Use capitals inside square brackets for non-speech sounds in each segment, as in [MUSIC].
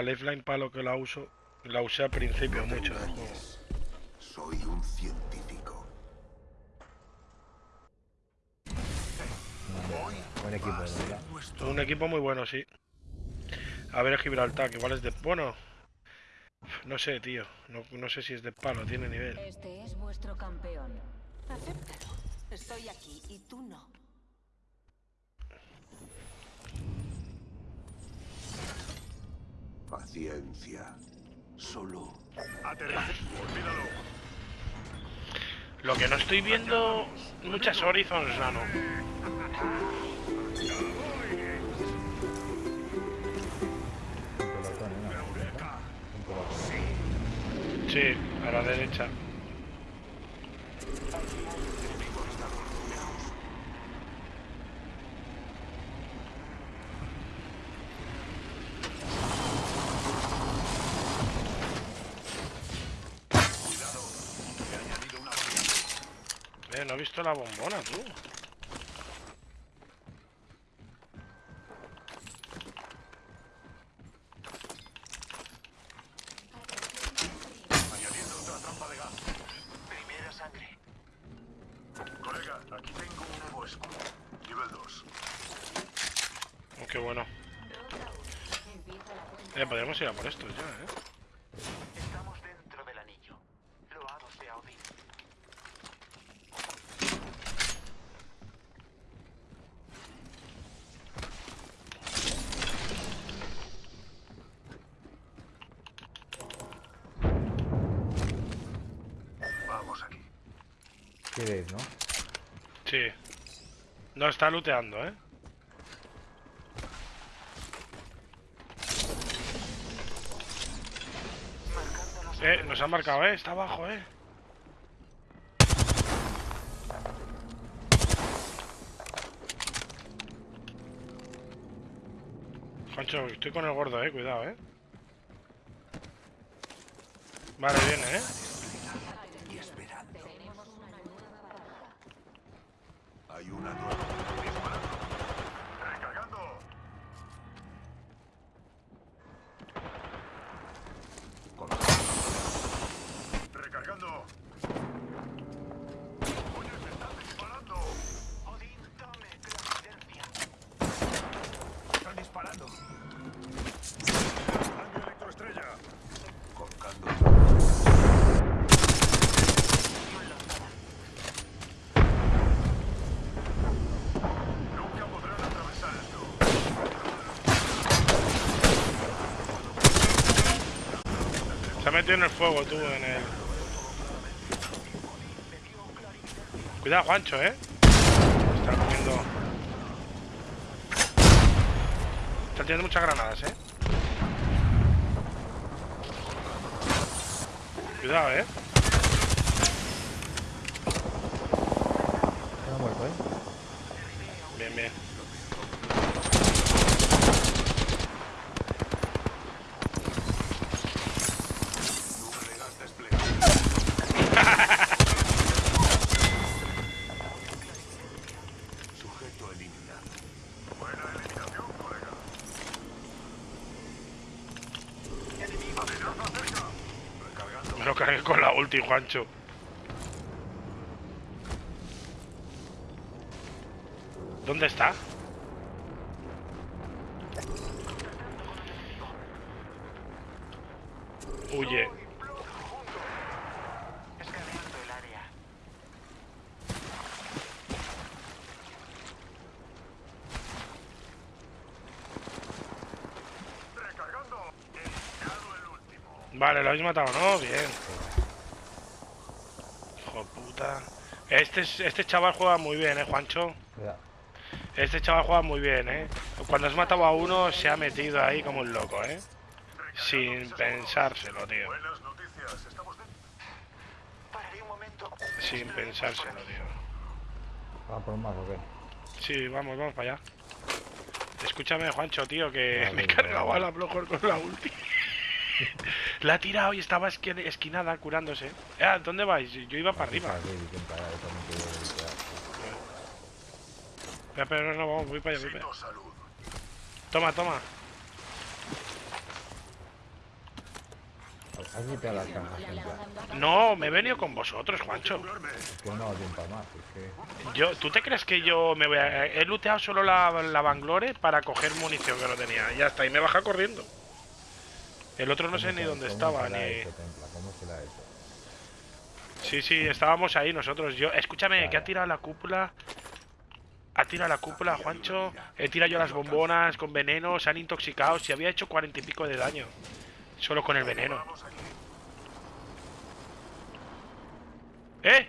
La lifeline para lo que la uso, la usé al principio No mucho del juego. engañes. Soy un científico. Buen equipo, verdad. Un equipo muy bueno, sí. A ver Gibraltar, que igual es de... Bueno, no sé, tío. No, no sé si es de palo, tiene nivel. Este es vuestro campeón. Acéptalo. Estoy aquí y tú no. Paciencia. Solo Lo que no estoy viendo muchas Horizons, Nano. Sí, a la derecha. Visto la bombona, tú. Primera sangre. Colega, aquí tengo un nuevo escudo. Nivel 2. Oh, qué bueno. Podríamos ir a por estos ya, eh. Estamos dentro del anillo. Loados de Odín. Vamos aquí. ¿Quieres, no? Sí. No, está looteando, eh. Eh, nos han marcado, eh. Está abajo, eh. Juancho, estoy con el gordo, eh. Cuidado, eh. Vale, viene, eh. y esperando. Hay una nueva. Recargando. Recargando. Oye, me están disparando. Odín, dame clarividencia. Están disparando. Daño electroestrella. Colgando. Nunca podrán atravesar esto. Se ha metido en el fuego, tú, en el... Cuidado, Juancho, eh. Está comiendo... Está tirando muchas granadas, eh. Cuidado, eh. Está muerto, ¿eh? Bien, bien. Sujeto eliminado. Buena eliminación, colega. Amenaza cerca. Recargando. Me lo ulti, Juancho. ¿Dónde está? Huye. Vale, lo habéis matado, ¿no? Bien. Hijo puta. Este, es- este chaval juega muy bien, ¿eh, Juancho? Cuidado. Este chaval juega muy bien, ¿eh? Cuando has matado a uno, se ha metido ahí como un loco, ¿eh? Sin pensárselo, tío. Sin pensárselo, tío. ¿Va por más o qué? Sí, vamos, vamos para allá. Escúchame, Juancho, tío, que Vale, me he cargado vale. a la Blojor con la ulti. [LAUGHS] la ha tirado y estaba esqui- esquinada curándose. Eh, ¿Dónde vais? Yo iba para arriba. Pero no, no, vamos, voy para allá, voy para allá. Toma, toma. Plan. No, me he venido con vosotros, Juancho. Es que no tiempo a más. Es que. Yo, ¿Tú te crees que yo me voy a... He looteado solo la, la Banglore para coger munición que no tenía. Ya está, y me baja corriendo. El otro no sé ¿cómo ni se- dónde estaba, se ni... se? Sí, sí, estábamos ahí nosotros. Yo, escúchame, que ha tirado la cúpula. Ha tirado la cúpula, Juancho. He tirado yo las bombonas con veneno, se han intoxicado. Si había hecho cuarenta y pico de daño. Solo con el veneno. ¿Eh?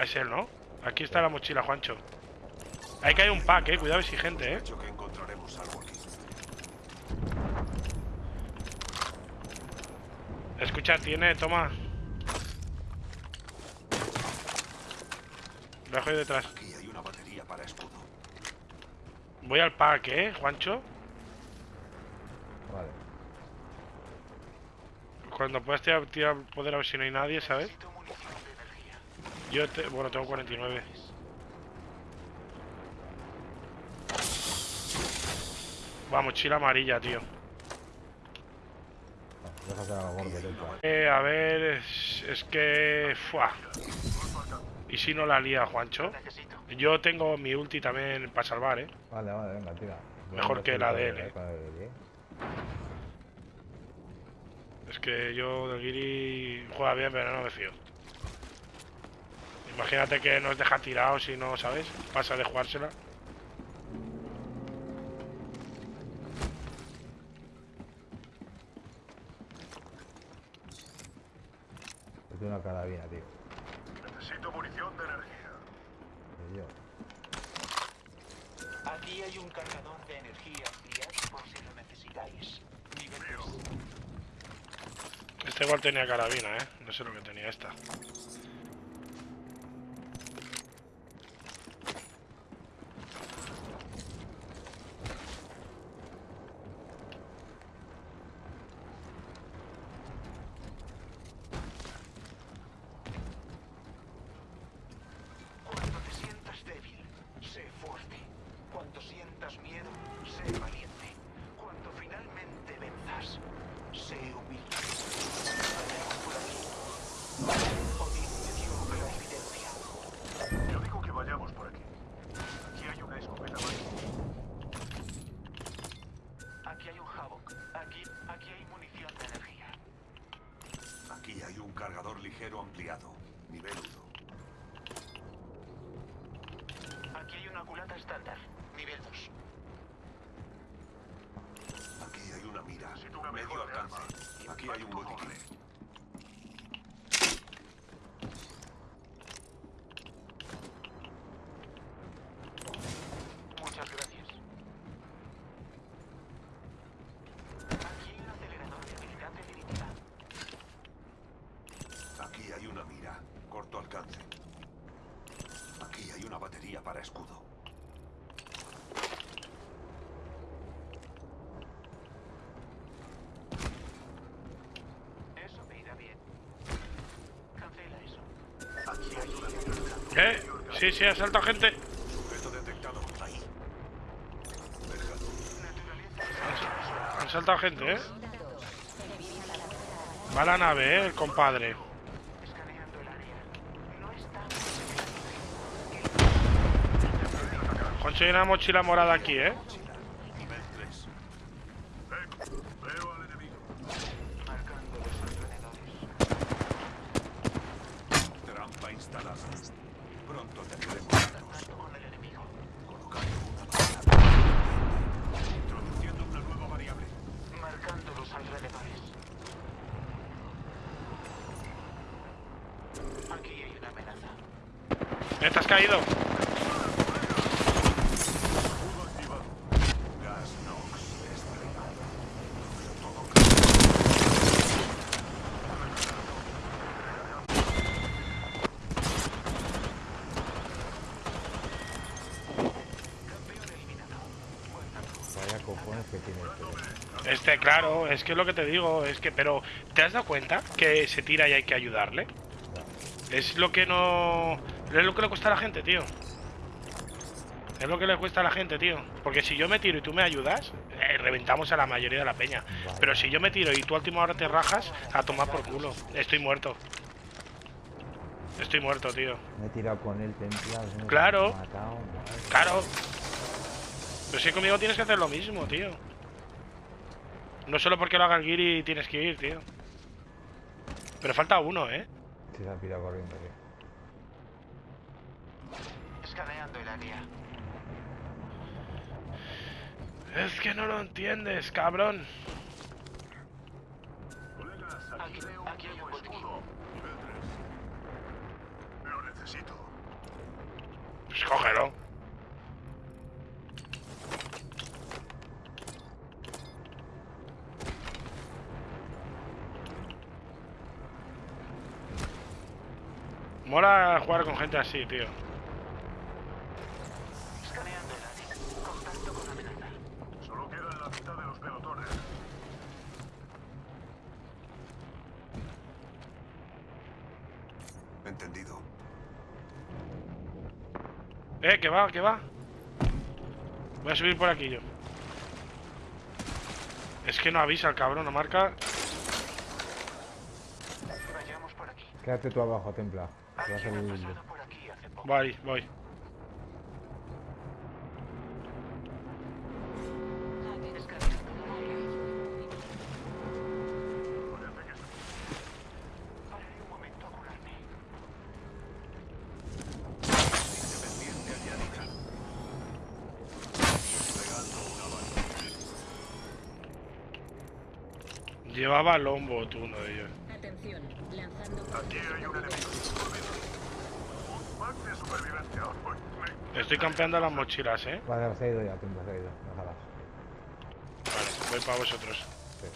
Es él, ¿no? Aquí está la mochila, Juancho. Ahí que hay un pack, eh. Cuidado, exigente, eh. Hecho que encontraremos algo aquí. Escucha, tiene, toma. Lo dejo ahí detrás. Aquí hay una batería para escudo. Voy al pack, eh, Juancho. Vale. Cuando puedas tirar, tirar poder a ver si no hay nadie, ¿sabes? Yo, te, bueno, tengo 49. Va, mochila amarilla, tío. Gordo. Eh, a ver, es, es que... Fua. ¿Y si no la lía, Juancho? Yo tengo mi ulti también para salvar, ¿eh? Vale, vale, venga, tira. Mejor que la de él, eh. Es que yo del Giri juega bien, pero no me fío. Imagínate que nos deja tirados y no, ¿sabes? Pasa de jugársela. Carabina, tío. Necesito munición de energía. Yo. Aquí hay un cargador de energía ampliado por si lo necesitáis. Nivel. Este igual tenía carabina, ¿eh? No sé lo que tenía esta. Cuando te sientas débil, sé fuerte. Cuando sientas miedo, sé valiente. Cuando finalmente venzas, sé humilde. Vayamos por aquí. Odín me dio clarividencia. Yo digo que vayamos por aquí. Aquí hay una escopeta más. Aquí hay un Havok. Aquí, aquí hay munición de energía. Aquí hay un cargador ligero ampliado. Nivel 1. Aquí hay una culata estándar. Nivel 2. Aquí hay una mira. Una Medio alcance. Aquí hay un botiquín. Muchas gracias. Aquí hay un acelerador de habilidad definitiva. Aquí hay una mira. Corto alcance. Aquí hay una batería para escudo. Eso me irá bien. Cancela eso. Aquí hay una mira. ¿Eh? Sí, sí, ha saltado gente. Han saltado gente, ¿eh? Va la nave, ¿eh? El compadre. Hay una mochila morada aquí, ¿eh? Nivel 3. Veo al enemigo. Marcando los alrededores. Trampa instalada. Pronto tendremos datos. Contacto con el enemigo. Colocando una variable. Introduciendo una nueva variable. Marcando los alrededores. Aquí hay una amenaza. ¿Eh, ¿Te has caído? Este. Este, claro, es que es lo que te digo, es que, pero, ¿te has dado cuenta que se tira y hay que ayudarle? Es lo que no... Es lo que le cuesta a la gente, tío. Es lo que le cuesta a la gente, tío. Porque si yo me tiro y tú me ayudas, eh, reventamos a la mayoría de la peña. Pero si yo me tiro y tú a última hora te rajas, a tomar por culo. Estoy muerto. Estoy muerto, tío. Me he tirado con el templado. Claro. matado. Claro. Pero si conmigo tienes que hacer lo mismo, tío. No solo porque lo haga el Giri tienes que ir, tío. Pero falta uno, ¿eh? Se ha pirado corriendo. Escaneando el área. Es que no lo entiendes, cabrón. Colegas, aquí Aquí- veo un aquí hay un escudo. Nivel 3. Lo necesito. Pues cógelo. Mola jugar con gente así, tío. Escaneando el área. Contacto con amenaza. Solo quedan la mitad de los pelotones. Entendido. Eh, que va, que va. Voy a subir por aquí yo. Es que no avisa el cabrón, no marca. Vayamos por aquí. Quédate tú abajo, templa. Voy, voy. Llevaba lombo tú, uno de ellos. Atención, lanzando Aquí hay un enemigo. Olvídalo. Un pack de supervivencia. Uy, me- Estoy campeando las mochilas, eh. Vale, se ha ido ya, templa, se ha ido. Déjalas. Vale, voy para vosotros. Sí.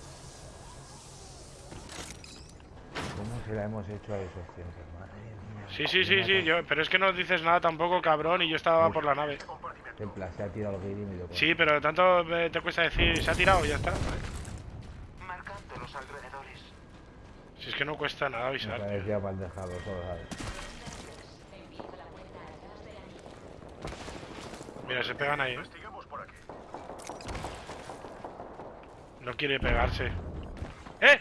¿Cómo se la hemos hecho a esos siempre? Madre mía. Sí, sí, Me sí, sí, yo, pero es que no dices nada tampoco, cabrón, y yo estaba por la nave. Compartimento. Templa, se ha tirado lo que y me con- Sí, pero tanto eh, te cuesta decir, se ha tirado, ya está. Marcando los alrededores. Si es que no cuesta nada Me avisar. tío. parecía mal dejado, solo sabes. Mira, se pegan ahí, ¿eh? No quiere pegarse. ¡Eh!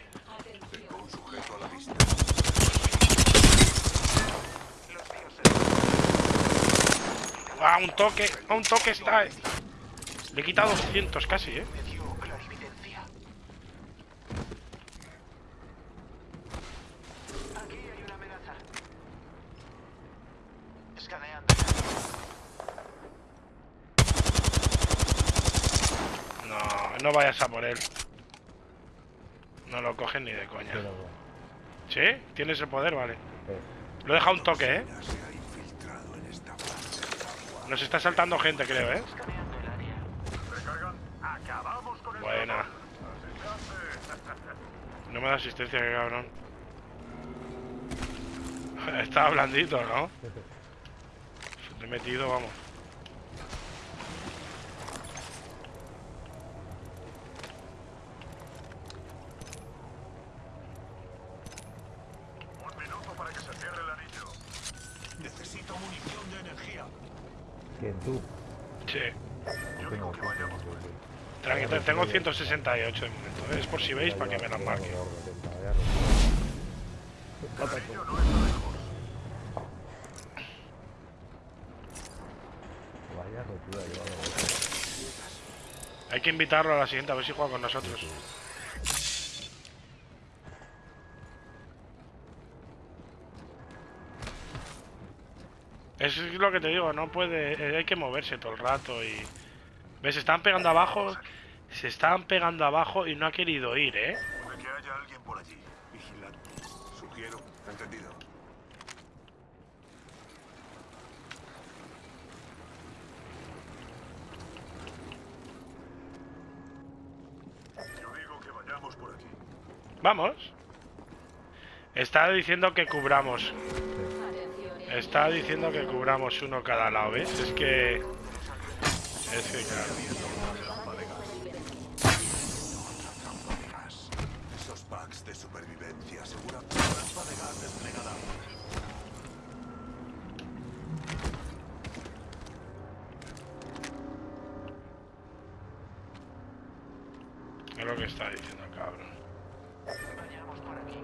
A ¡Ah, un toque! ¡A un toque está! eh. Le he quitado 200 casi, ¿eh? me dio clarividencia. Aquí hay una amenaza. Escaneando el área. No, vayas a por él. No lo cogen ni de coña. Pero. ¿Sí? ¿Tienes el poder? Vale. Lo he dejado un toque, ¿eh? Se ha infiltrado en esta parte del agua. Nos está saltando gente, creo, ¿eh? Buena. [LAUGHS] No me da asistencia, qué cabrón. [LAUGHS] Estaba blandito, ¿no? [LAUGHS] Te he metido, vamos. Un minuto para que se cierre el anillo. Necesito munición de energía. ¿Quién tú? Sí. Yo Tengo digo que vayamos por aquí. Tranqui, te- tengo 168 de momento. ¿eh? Es por si veis para que me las marque. Hay que invitarlo a la siguiente, a ver si juega con nosotros. Es lo que te digo, no puede, eh, hay que moverse todo el rato y... ¿Ves? Están pegando abajo, se están pegando abajo y no ha querido ir, ¿eh? Puede que haya alguien por allí. Vigilante. Sugiero. Entendido. Yo digo que vayamos por aquí. Vamos. Está diciendo que cubramos. Está diciendo que cubramos uno cada lado, ¿ves? Es que... Es que claro. De supervivencia aseguran una trampa de gas desplegada. lo que está diciendo el cabrón. Vayamos por aquí.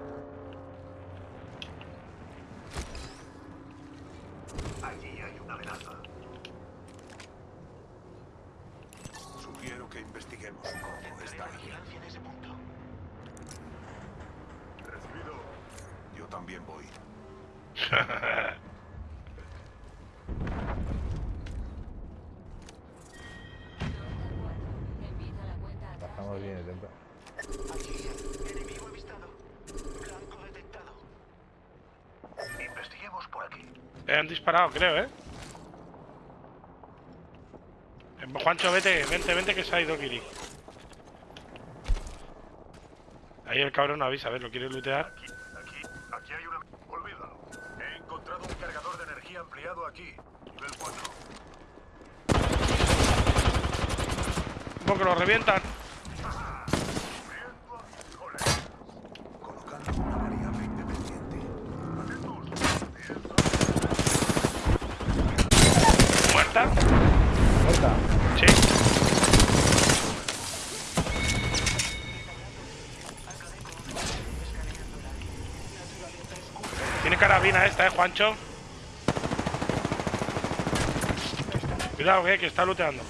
Allí hay una amenaza. Sugiero que investiguemos un poco. Está ahí. Vigilancia en ese punto. Recibido. Yo también voy. Empieza la cuenta atrás. Bajamos bien el templo. Aquí. Enemigo avistado. Blanco detectado. Investiguemos por Eh, han disparado, creo, ¿eh? Eh, Juancho, vete, vente, vente que se ha ido Kiri. Ahí el cabrón no avisa, a ver, ¿lo quiere lootear? Aquí, aquí, aquí hay una... Olvídalo. He encontrado un cargador de energía ampliado aquí. Nivel 4. Un poco lo revientan. Colocando una variable independiente. ¿Muerta? ¡Muerta! Sí. Tiene carabina esta, eh, Juancho. Cuidado, eh, que está looteando.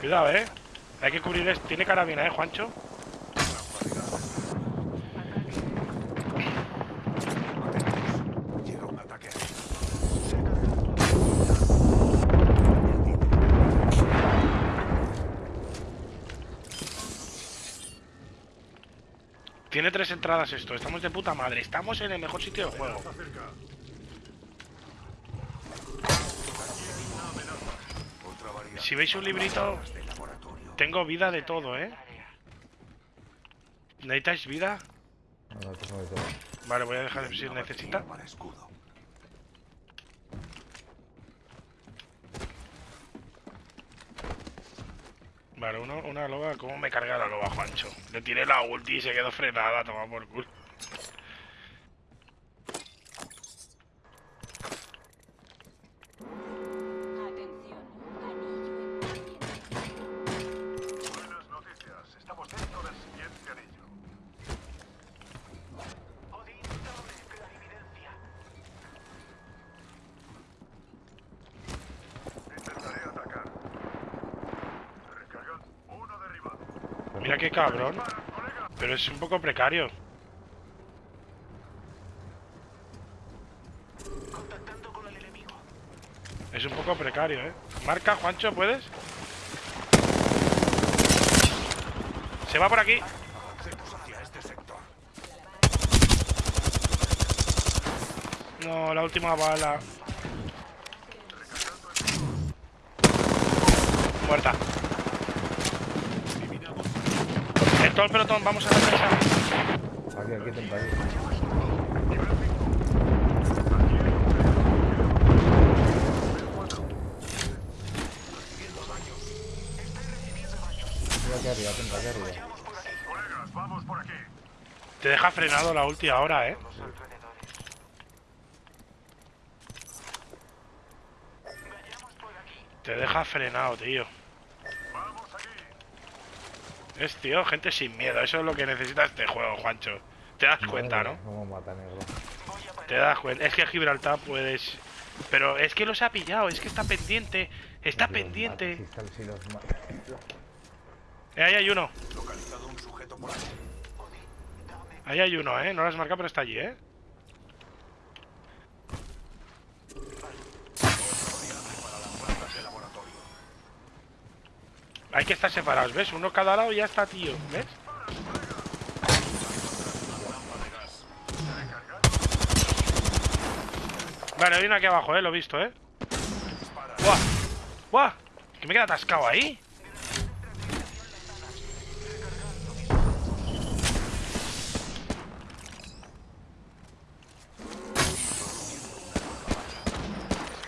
Cuidado, eh. Hay que cubrir esto. Tiene carabina, eh, Juancho. Llega un ataque ahí. Tiene tres entradas esto. Estamos de puta madre. Estamos en el mejor sitio del juego. Si veis un librito, de tengo vida de todo, eh. ¿Necesitáis vida? No, no tengo de todo. Vale, voy a dejar si Una necesita. batería Para escudo. Vale, uno, una loba. ¿Cómo me carga la loba, Juancho? Le tiré la ulti y se quedó frenada. Toma por culo. Qué cabrón. Pero es un poco precario. Es un poco precario, eh. Marca, Juancho, ¿puedes? Se va por aquí. No, la última bala. Muerta. En todo el pelotón, vamos a la casa. Aquí, aquí, templo, aquí. Arriba, templo, aquí arriba. Colegas, vamos por aquí. Te deja frenado la ulti ahora, eh. Te deja frenado, tío. Es, tío, gente sin miedo. Eso es lo que necesita este juego, Juancho. Te das cuenta, ¿no? Cómo mata negro. Te das cuenta. Es que Gibraltar puedes... Pero es que los ha pillado, es que está pendiente. Está Si pendiente. mata, Si, sal- si los mata. Eh, ahí hay uno. Localizado un sujeto por ahí. Ahí hay uno, ¿eh? No lo has marcado, pero está allí, ¿eh? Hay que estar separados, ¿ves? Uno cada lado y ya está, tío. ¿Ves? Vale, hay uno aquí abajo, ¿eh? Lo he visto, ¿eh? ¡Buah! ¡Buah! ¿Que me queda atascado ahí?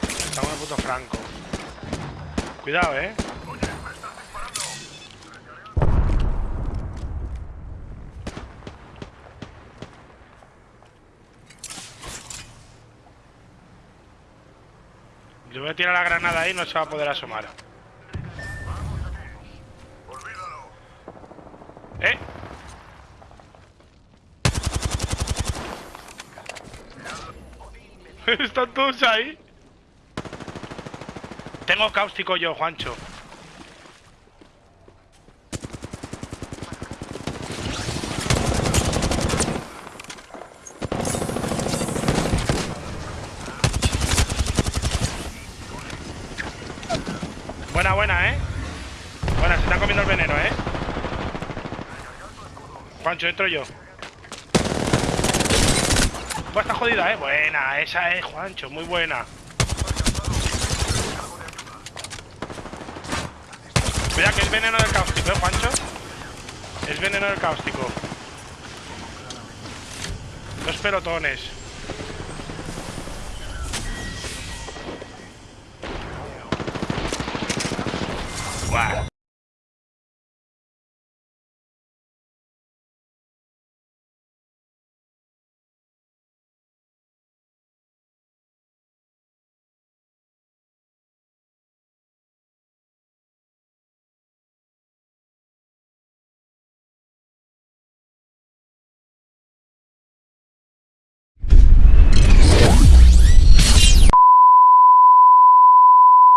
Estamos en puto franco. Cuidado, ¿eh? Le voy a tirar la granada ahí no se va a poder asomar. ¡Eh! [LAUGHS] Están todos ahí. Tengo cáustico yo, Juancho. Buena, buena, ¿eh? Buena, se están comiendo el veneno, ¿eh? Entro yo. Pues está jodida, ¿eh? Buena, esa es, Juancho, muy buena. Mira que es veneno del cáustico, ¿eh, Juancho? Es veneno del cáustico. Dos pelotones.